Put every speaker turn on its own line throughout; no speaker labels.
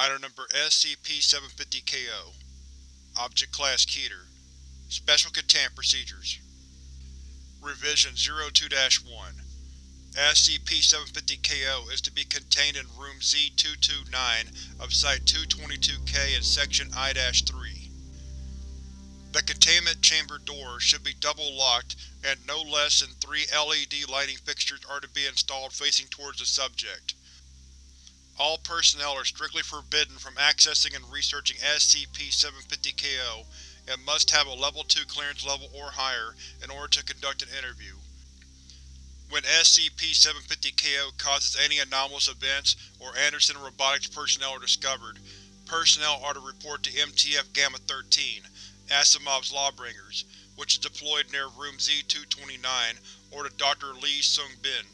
Item Number SCP-750-KO Object Class Keter Special Containment Procedures Revision 02-1 SCP-750-KO is to be contained in Room Z-229 of Site-222-K in Section I-3. The containment chamber doors should be double-locked and no less than three LED lighting fixtures are to be installed facing towards the subject. All personnel are strictly forbidden from accessing and researching SCP-750-KO and must have a Level 2 clearance level or higher in order to conduct an interview. When SCP-750-KO causes any anomalous events or Anderson Robotics personnel are discovered, personnel are to report to MTF Gamma-13, Asimov's Lawbringers, which is deployed near Room Z-229, or to Dr. Lee Sung-bin,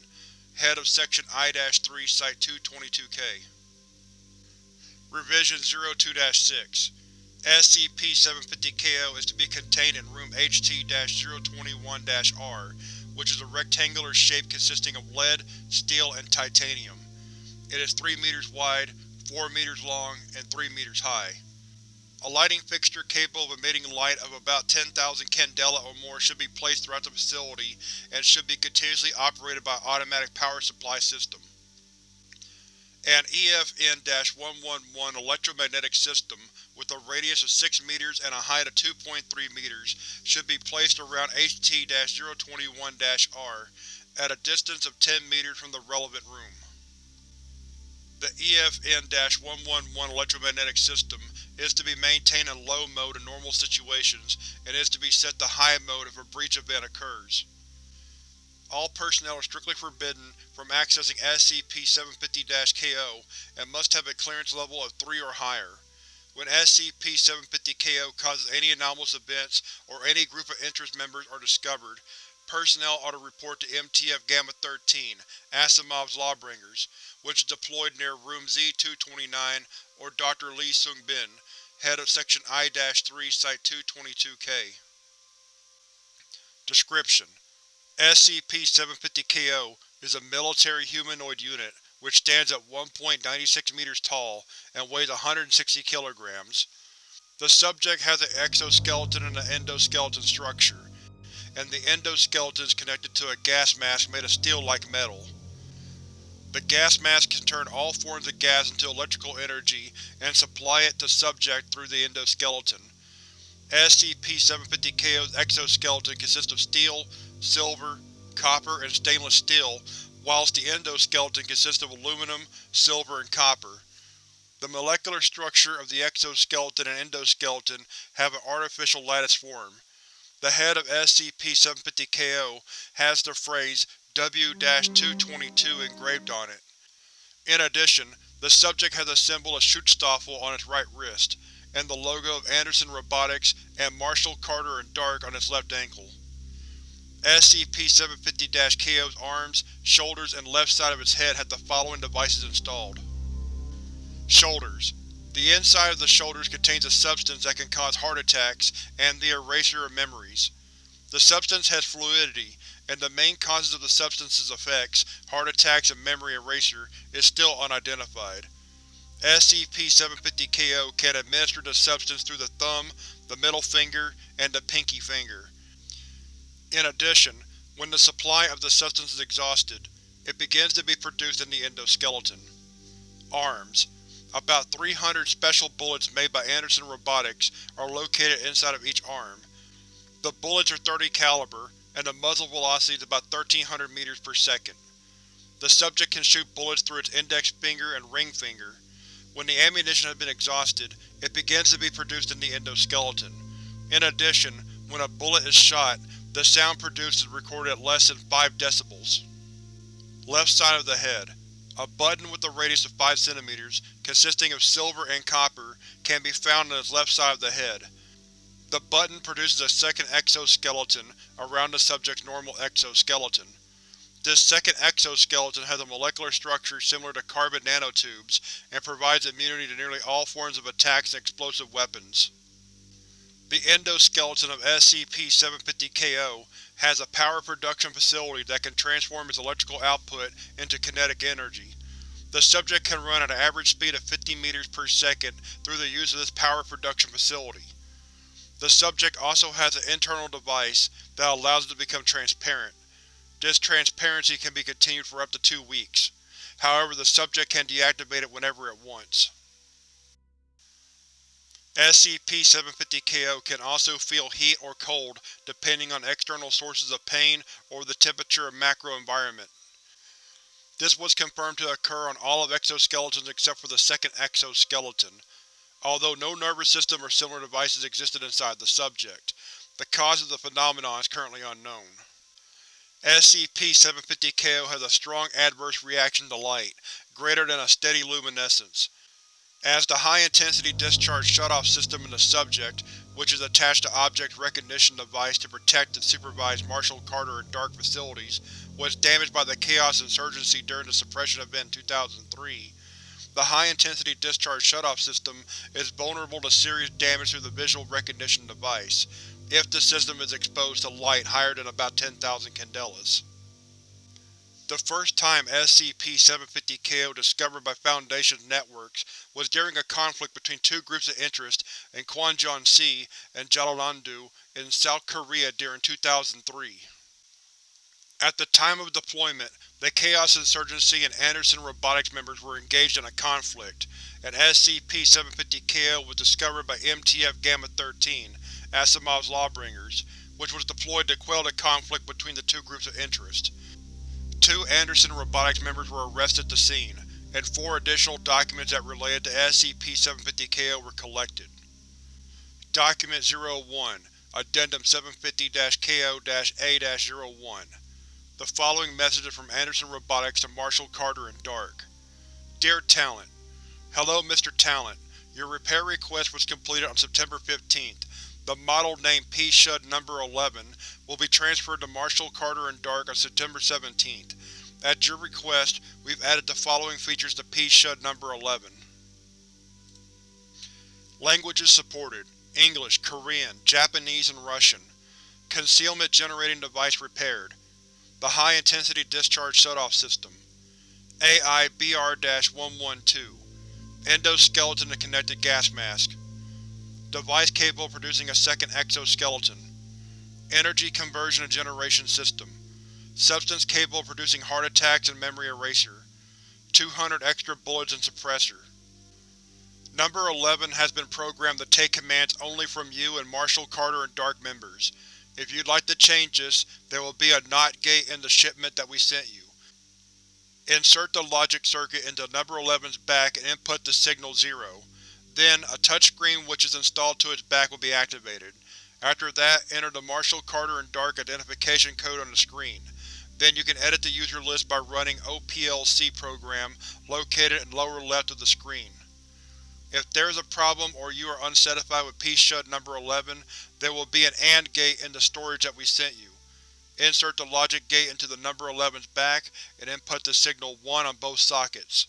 Head of Section I-3 Site-222-K. Revision 02-6 SCP-750-KO is to be contained in Room HT-021-R, which is a rectangular shape consisting of lead, steel, and titanium. It is 3 meters wide, 4 meters long, and 3 meters high. A lighting fixture capable of emitting light of about 10,000 candela or more should be placed throughout the facility and should be continuously operated by automatic power supply system. An EFN-111 electromagnetic system, with a radius of 6 meters and a height of 2.3 meters, should be placed around HT-021-R, at a distance of 10 meters from the relevant room. The EFN-111 electromagnetic system is to be maintained in low mode in normal situations and is to be set to high mode if a breach event occurs. All personnel are strictly forbidden from accessing SCP-750-KO and must have a clearance level of 3 or higher. When SCP-750-KO causes any anomalous events or any group of interest members are discovered, personnel are to report to MTF Gamma-13, Asimov's Lawbringers, which is deployed near Room Z-229 or Dr. Lee Sung-bin, Head of Section I-3 Site-222-K. Description: SCP-750-KO is a military humanoid unit which stands at 1.96 meters tall and weighs 160 kilograms. The subject has an exoskeleton and an endoskeleton structure, and the endoskeleton is connected to a gas mask made of steel-like metal. The gas mask can turn all forms of gas into electrical energy and supply it to subject through the endoskeleton. SCP-750-KO's exoskeleton consists of steel, silver, copper, and stainless steel, whilst the endoskeleton consists of aluminum, silver, and copper. The molecular structure of the exoskeleton and endoskeleton have an artificial lattice form. The head of SCP-750-KO has the phrase W-222 engraved on it. In addition, the subject has a symbol of Schutzstaffel on its right wrist, and the logo of Anderson Robotics and Marshall Carter and Dark on its left ankle. SCP-750-KO's arms, shoulders, and left side of its head have the following devices installed. Shoulders. The inside of the shoulders contains a substance that can cause heart attacks and the eraser of memories. The substance has fluidity, and the main causes of the substance's effects, heart attacks and memory erasure, is still unidentified. SCP-750-KO can administer the substance through the thumb, the middle finger, and the pinky finger. In addition, when the supply of the substance is exhausted, it begins to be produced in the endoskeleton. Arms. About 300 special bullets made by Anderson Robotics are located inside of each arm. The bullets are 30 caliber, and the muzzle velocity is about 1300 meters per second. The subject can shoot bullets through its index finger and ring finger. When the ammunition has been exhausted, it begins to be produced in the endoskeleton. In addition, when a bullet is shot, the sound produced is recorded at less than 5 decibels. Left side of the head. A button with a radius of 5 cm, consisting of silver and copper, can be found on its left side of the head. The button produces a second exoskeleton around the subject's normal exoskeleton. This second exoskeleton has a molecular structure similar to carbon nanotubes and provides immunity to nearly all forms of attacks and explosive weapons. The endoskeleton of SCP-750-KO has a power production facility that can transform its electrical output into kinetic energy. The subject can run at an average speed of 50 meters per second through the use of this power production facility. The subject also has an internal device that allows it to become transparent. This transparency can be continued for up to two weeks. However, the subject can deactivate it whenever it wants. SCP-750-KO can also feel heat or cold depending on external sources of pain or the temperature of macro-environment. This was confirmed to occur on all of exoskeletons except for the second exoskeleton, although no nervous system or similar devices existed inside the subject. The cause of the phenomenon is currently unknown. SCP-750-KO has a strong adverse reaction to light, greater than a steady luminescence. As the high-intensity discharge shutoff system in the subject, which is attached to Object Recognition Device to protect and supervise Marshall Carter and Dark facilities, was damaged by the Chaos Insurgency during the suppression event in 2003, the high-intensity discharge shutoff system is vulnerable to serious damage through the visual recognition device, if the system is exposed to light higher than about 10,000 candelas. The first time SCP-750-KO discovered by Foundation networks was during a conflict between two groups of interest in Kwanjon-si and Jeollanam-do in South Korea during 2003. At the time of deployment, the Chaos Insurgency and Anderson Robotics members were engaged in a conflict, and SCP-750-KO was discovered by MTF Gamma-13, Asimov's Lawbringers, which was deployed to quell the conflict between the two groups of interest. Two Anderson Robotics members were arrested at the scene, and four additional documents that related to SCP-750-KO were collected. Document 01 Addendum 750-KO-A-01 The following message is from Anderson Robotics to Marshall Carter and Dark. Dear Talent, Hello Mr. Talent. Your repair request was completed on September 15th. The model named P-Shud No. 11 will be transferred to Marshall Carter and Dark on September 17th. At your request, we've added the following features to P-Shud No. 11. Languages supported: English, Korean, Japanese, and Russian. Concealment generating device repaired. The high-intensity discharge shutoff system. AI BR-112 Endoskeleton and connected gas mask. Device capable of producing a second exoskeleton. Energy conversion and generation system. Substance capable of producing heart attacks and memory eraser. 200 extra bullets and suppressor. Number 11 has been programmed to take commands only from you and Marshall Carter and Dark members. If you'd like to change this, there will be a NOT gate in the shipment that we sent you. Insert the logic circuit into Number 11's back and input the signal 0. Then, a touchscreen which is installed to its back will be activated. After that, enter the Marshall Carter and Dark identification code on the screen. Then you can edit the user list by running OPLC program located in lower left of the screen. If there is a problem or you are unsatisfied with P-Shud No. 11, there will be an AND gate in the storage that we sent you. Insert the logic gate into the Number 11's back and input the signal 1 on both sockets.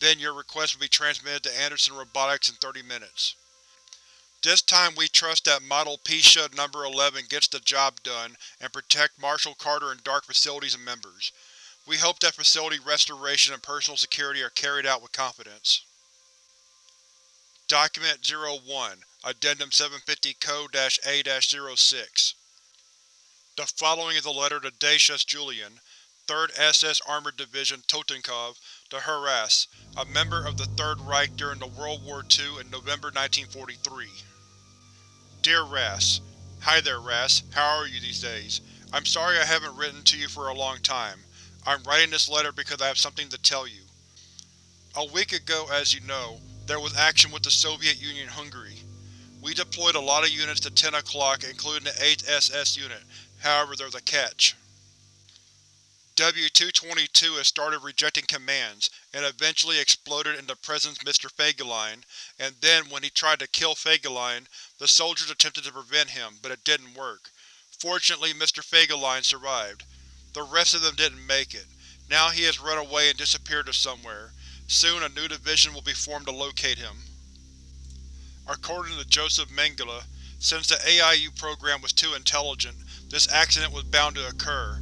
Then your request will be transmitted to Anderson Robotics in 30 minutes. This time we trust that Model P-Shud No. 11 gets the job done and protect Marshall Carter and Dark facilities and members. We hope that facility restoration and personal security are carried out with confidence. Document 01 Addendum 750 Code-A-06 The following is a letter to Dacius Julian, 3rd SS Armored Division Totenkopf, to Harass, a member of the Third Reich during the World War II in November 1943. Dear Ras, Hi there Ras, how are you these days? I'm sorry I haven't written to you for a long time. I'm writing this letter because I have something to tell you. A week ago, as you know, there was action with the Soviet Union Hungary. We deployed a lot of units to 10 o'clock, including the 8th SS unit, however there's a catch. W-222 has started rejecting commands, and eventually exploded in the presence of Mr. Fegelein, and then when he tried to kill Fegelein, the soldiers attempted to prevent him, but it didn't work. Fortunately Mr. Fegelein survived. The rest of them didn't make it. Now he has run away and disappeared to somewhere. Soon a new division will be formed to locate him. According to Joseph Mengele, since the AIU program was too intelligent, this accident was bound to occur.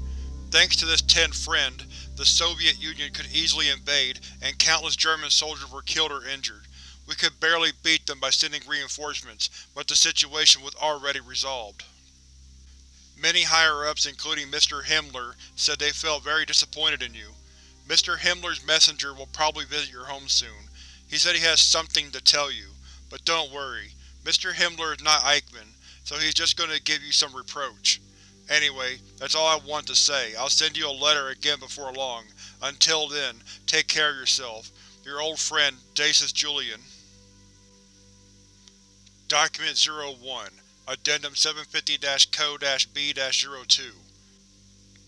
Thanks to this Ten Friend, the Soviet Union could easily invade and countless German soldiers were killed or injured. We could barely beat them by sending reinforcements, but the situation was already resolved. Many higher-ups including Mr. Himmler said they felt very disappointed in you. Mr. Himmler's messenger will probably visit your home soon. He said he has something to tell you. But don't worry, Mr. Himmler is not Eichmann, so he's just going to give you some reproach. Anyway, that's all I want to say. I'll send you a letter again before long. Until then, take care of yourself. Your old friend, Dacis Julian. Document 01 Addendum 750-Co-B-02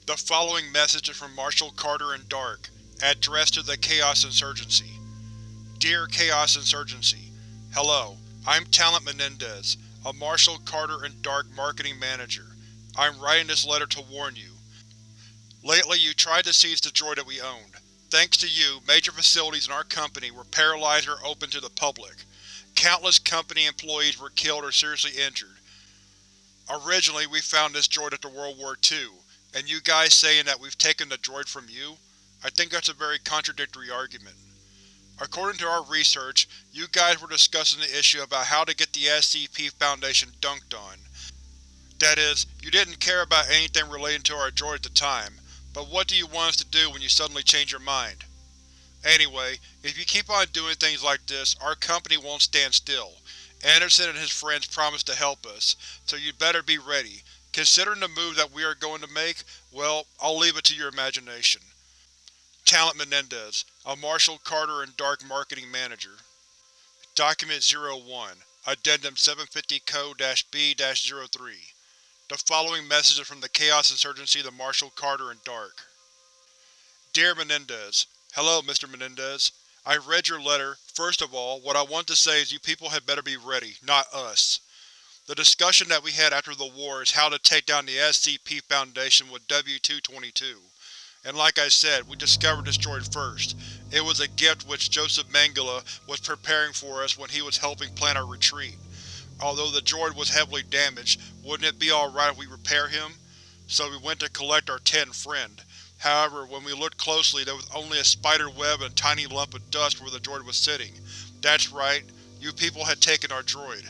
The following message is from Marshall Carter and Dark, addressed to the Chaos Insurgency. Dear Chaos Insurgency, Hello, I'm Talent Menendez, a Marshall Carter and Dark marketing manager. I'm writing this letter to warn you. Lately you tried to seize the droid that we owned. Thanks to you, major facilities in our company were paralyzed or open to the public. Countless company employees were killed or seriously injured. Originally we found this droid after World War II, and you guys saying that we've taken the droid from you? I think that's a very contradictory argument. According to our research, you guys were discussing the issue about how to get the SCP Foundation dunked on. That is, you didn't care about anything relating to our droid at the time, but what do you want us to do when you suddenly change your mind? Anyway, if you keep on doing things like this, our company won't stand still. Anderson and his friends promised to help us, so you'd better be ready. Considering the move that we are going to make, well, I'll leave it to your imagination. Talent Menendez, a Marshall Carter and Dark Marketing Manager. Document 01 Addendum 750 Co-B-03 The following message is from the Chaos Insurgency the Marshall Carter and Dark. Dear Menendez, Hello, Mr. Menendez. I read your letter. First of all, what I want to say is you people had better be ready, not us. The discussion that we had after the war is how to take down the SCP Foundation with W-222. And like I said, we discovered this droid first. It was a gift which Joseph Mengele was preparing for us when he was helping plan our retreat. Although the droid was heavily damaged, wouldn't it be alright if we repair him? So we went to collect our tenth friend. However, when we looked closely there was only a spider web and a tiny lump of dust where the droid was sitting. That's right, you people had taken our droid.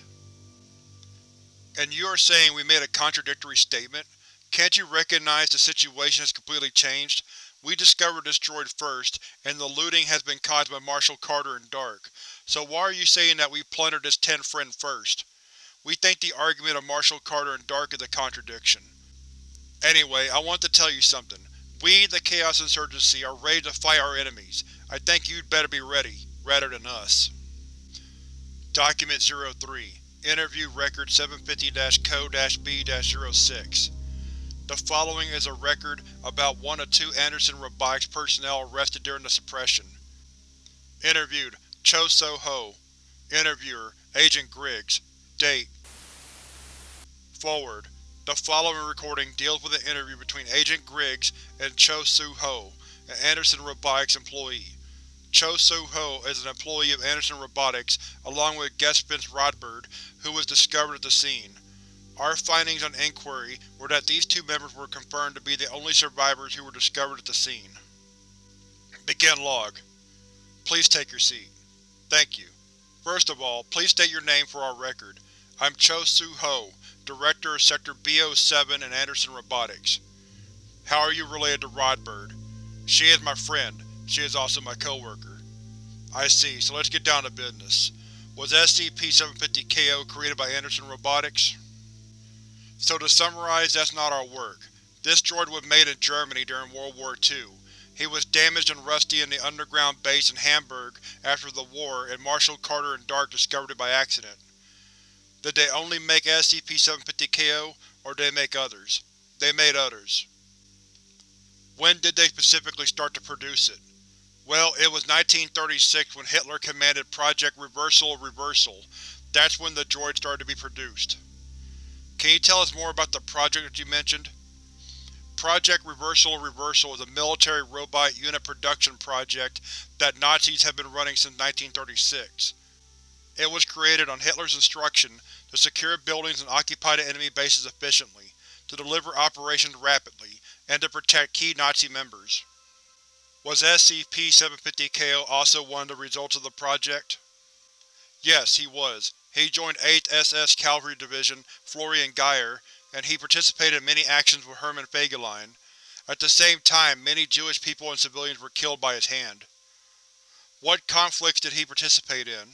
And you are saying we made a contradictory statement? Can't you recognize the situation has completely changed? We discovered droid first, and the looting has been caused by Marshall Carter and Dark. So why are you saying that we plundered this tenth friend first? We think the argument of Marshall Carter and Dark is a contradiction. Anyway, I want to tell you something. We, the Chaos Insurgency, are ready to fight our enemies. I think you'd better be ready, rather than us. Document 03 Interview Record 750-Co-B-06 the following is a record about one of two Anderson Robotics personnel arrested during the suppression. Interviewed: Cho So-ho Interviewer: Agent Griggs Date Forward: The following recording deals with an interview between Agent Griggs and Cho So-ho, an Anderson Robotics employee. Cho So-ho is an employee of Anderson Robotics along with guest Vince Rodberg, who was discovered at the scene. Our findings on inquiry were that these two members were confirmed to be the only survivors who were discovered at the scene. Begin log. Please take your seat. Thank you. First of all, please state your name for our record. I'm Cho Su-ho, Director of Sector B-07 in Anderson Robotics. How are you related to Rodberg? She is my friend. She is also my co-worker. I see, so let's get down to business. Was SCP-750-KO created by Anderson Robotics? So to summarize, that's not our work. This droid was made in Germany during World War II. He was damaged and rusty in the underground base in Hamburg after the war, and Marshall Carter and Dark discovered it by accident. Did they only make SCP-750-KO, or did they make others? They made others. When did they specifically start to produce it? Well, it was 1936 when Hitler commanded Project Reversal of Reversal. That's when the droid started to be produced. Can you tell us more about the project that you mentioned? Project Reversal Reversal is a military robot unit production project that Nazis have been running since 1936. It was created on Hitler's instruction to secure buildings and occupy the enemy bases efficiently, to deliver operations rapidly, and to protect key Nazi members. Was SCP-750-KO also one of the results of the project? Yes, he was. He joined 8th SS Cavalry Division Florian Geyer, and he participated in many actions with Hermann Fegelein. At the same time, many Jewish people and civilians were killed by his hand. What conflicts did he participate in?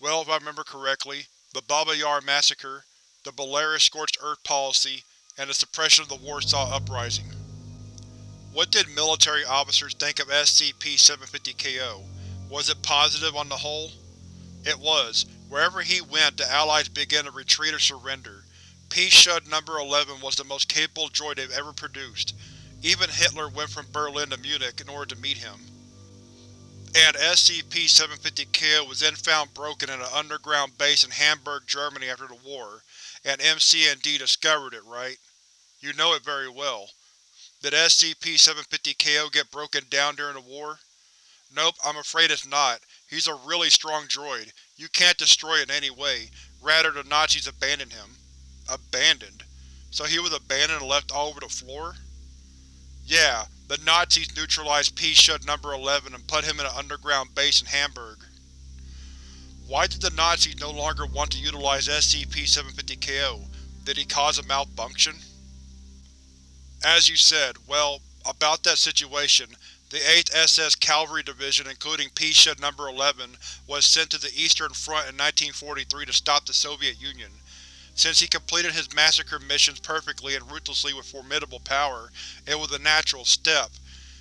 Well, if I remember correctly, the Baba Yar massacre, the Belarus Scorched Earth policy, and the suppression of the Warsaw Uprising. What did military officers think of SCP-750-KO? Was it positive on the whole? It was. Wherever he went, the Allies began to retreat or surrender. P-Shud No. 11 was the most capable droid they've ever produced. Even Hitler went from Berlin to Munich in order to meet him. And SCP-750-K was then found broken in an underground base in Hamburg, Germany after the war, and MCND discovered it, right? You know it very well. Did SCP-750-KO get broken down during the war? Nope, I'm afraid it's not. He's a really strong droid. You can't destroy it in any way. Rather, the Nazis abandoned him. Abandoned? So he was abandoned and left all over the floor? Yeah, the Nazis neutralized P-Shud No. 11 and put him in an underground base in Hamburg. Why did the Nazis no longer want to utilize SCP-750-KO? Did he cause a malfunction? As you said, well, about that situation, the 8th SS Cavalry Division, including P-Shud No. 11, was sent to the Eastern Front in 1943 to stop the Soviet Union. Since he completed his massacre missions perfectly and ruthlessly with formidable power, it was a natural step.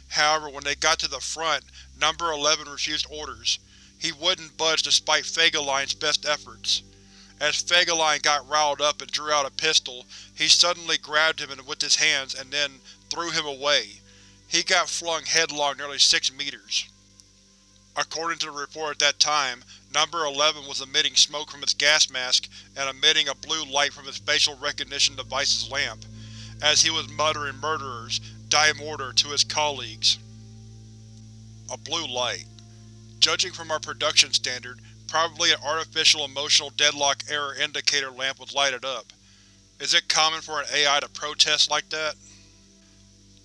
However, when they got to the front, No. 11 refused orders. He wouldn't budge despite Fegelein's best efforts. As Fegelein got riled up and drew out a pistol, he suddenly grabbed him with his hands and then threw him away. He got flung headlong nearly six meters. According to the report at that time, Number 11 was emitting smoke from its gas mask and emitting a blue light from its facial recognition device's lamp, as he was muttering murderers, die mortar to his colleagues. A blue light. Judging from our production standard, probably an artificial emotional deadlock error indicator lamp was lighted up. Is it common for an AI to protest like that?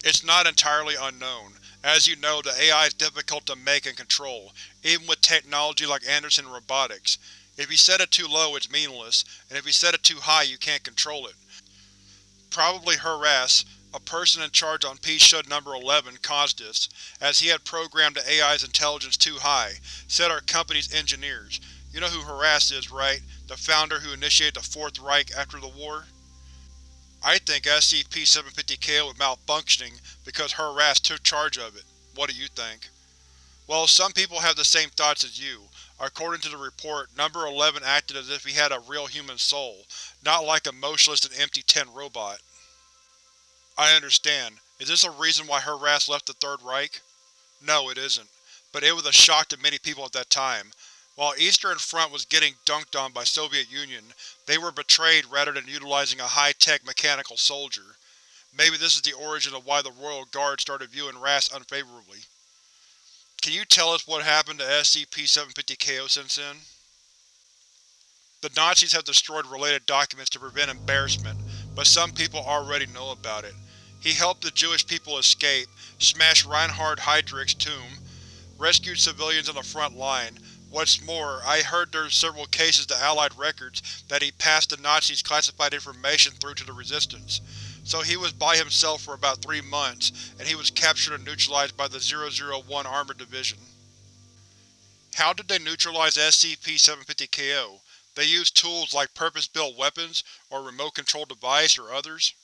It's not entirely unknown. As you know, the AI is difficult to make and control, even with technology like Anderson Robotics. If you set it too low, it's meaningless, and if you set it too high, you can't control it. Probably Harass, a person in charge on P-Shud No. 11, caused this, as he had programmed the AI's intelligence too high, said our company's engineers. You know who Harass is, right? The founder who initiated the Fourth Reich after the war? I think SCP-750-K was malfunctioning because Harass took charge of it. What do you think? Well, some people have the same thoughts as you. According to the report, Number 11 acted as if he had a real human soul, not like a motionless and empty tin robot. I understand. Is this a reason why Harass left the Third Reich? No, it isn't. But it was a shock to many people at that time. While Eastern Front was getting dunked on by Soviet Union, they were betrayed rather than utilizing a high-tech mechanical soldier. Maybe this is the origin of why the Royal Guard started viewing RAS unfavorably. Can you tell us what happened to SCP-750-KO since then? The Nazis have destroyed related documents to prevent embarrassment, but some people already know about it. He helped the Jewish people escape, smashed Reinhard Heydrich's tomb, rescued civilians on the front line, What's more, I heard there's several cases to Allied records that he passed the Nazis classified information through to the Resistance. So he was by himself for about three months, and he was captured and neutralized by the 001 Armored Division. How did they neutralize SCP-750-KO? They used tools like purpose-built weapons, or remote-controlled device, or others?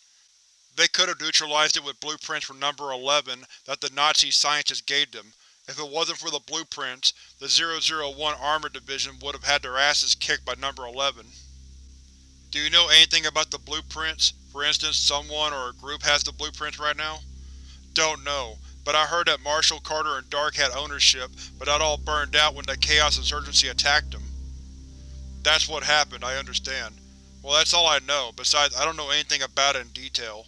They could have neutralized it with blueprints from Number 11 that the Nazi scientists gave them, if it wasn't for the blueprints, the 001 Armored Division would have had their asses kicked by Number 11. Do you know anything about the blueprints? For instance, someone or a group has the blueprints right now? Don't know, but I heard that Marshall Carter and Dark had ownership, but that all burned out when the Chaos Insurgency attacked them. That's what happened, I understand. Well, that's all I know, besides I don't know anything about it in detail.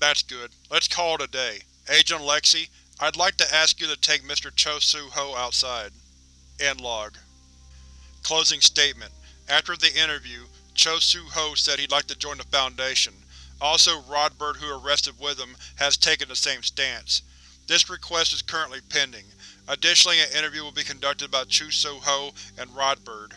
That's good. Let's call it a day. Agent Lexi, I'd like to ask you to take Mr. Cho Su-ho outside. End log. Closing statement. After the interview, Cho Su-ho said he'd like to join the Foundation. Also, Rodbert, who arrested with him, has taken the same stance. This request is currently pending. Additionally, an interview will be conducted by Chu So Ho and Rodbird.